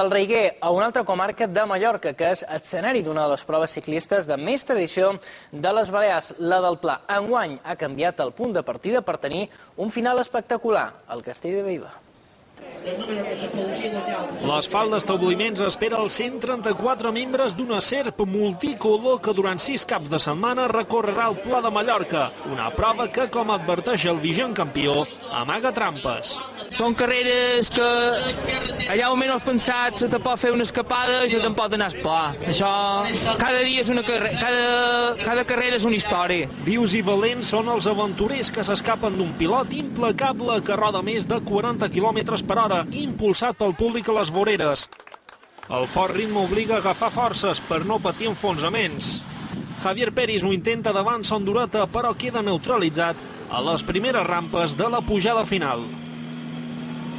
del Reiguer a una altra comarca de Mallorca, que és escenari d'una de les proves ciclistes de més tradició de les Balears, la del Pla. Enguany ha canviat el punt de partida per tenir un final espectacular, el Castell de Beiva. L'asfalt d'establiments espera els 134 membres d'una serp multicolor que durant sis caps de setmana recorrerà el Pla de Mallorca, una prova que, com adverteix el vigent campió, amaga trampes. Són carreres que allà on menys pensat se te pot fer una escapada i se te'n pot anar a pla. Això, cada dia és una carrera, cada, cada carrera és una història. Vius i valents són els aventurers que s'escapen d'un pilot implacable que roda més de 40 km per hora, impulsat pel públic a les voreres. El fort ritme obliga a agafar forces per no patir enfonsaments. Javier Peris ho intenta davant Sondureta, però queda neutralitzat a les primeres rampes de la pujada final.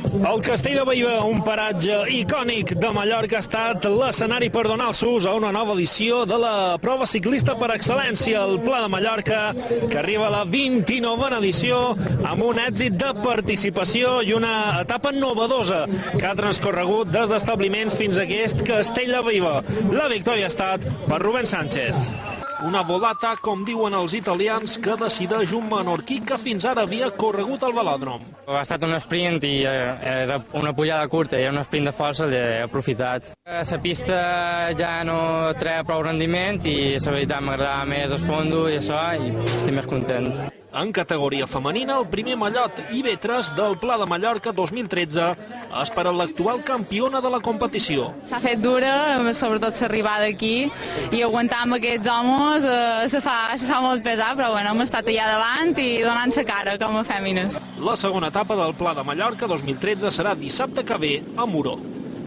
El Castell de Baiva, un paratge icònic de Mallorca, ha estat l'escenari per donar el sus a una nova edició de la prova ciclista per excel·lència, el Pla de Mallorca, que arriba a la 29a edició amb un èxit de participació i una etapa novedosa que ha transcorregut des d'establiments fins a aquest Castell de Baiva. La victòria ha estat per Rubén Sánchez. Una volata, com diuen els italians, que decideix un menorquí que fins ara havia corregut al velòdrom. Ha estat un sprint i eh, era una pujada curta i era un sprint de força, l'he aprofitat. La pista ja no treia prou rendiment i la veritat m'agradava més el fondo i això i estic més content. En categoria femenina, el primer mallot IB3 del Pla de Mallorca 2013 és per a l'actual campiona de la competició. S'ha fet dura, sobretot l'arribada aquí, i aguantar amb aquests homes eh, se, fa, se fa molt pesat, però bueno, hem estat allà davant i donant-se cara com a fèmines. La segona etapa del Pla de Mallorca 2013 serà dissabte que ve a Muró.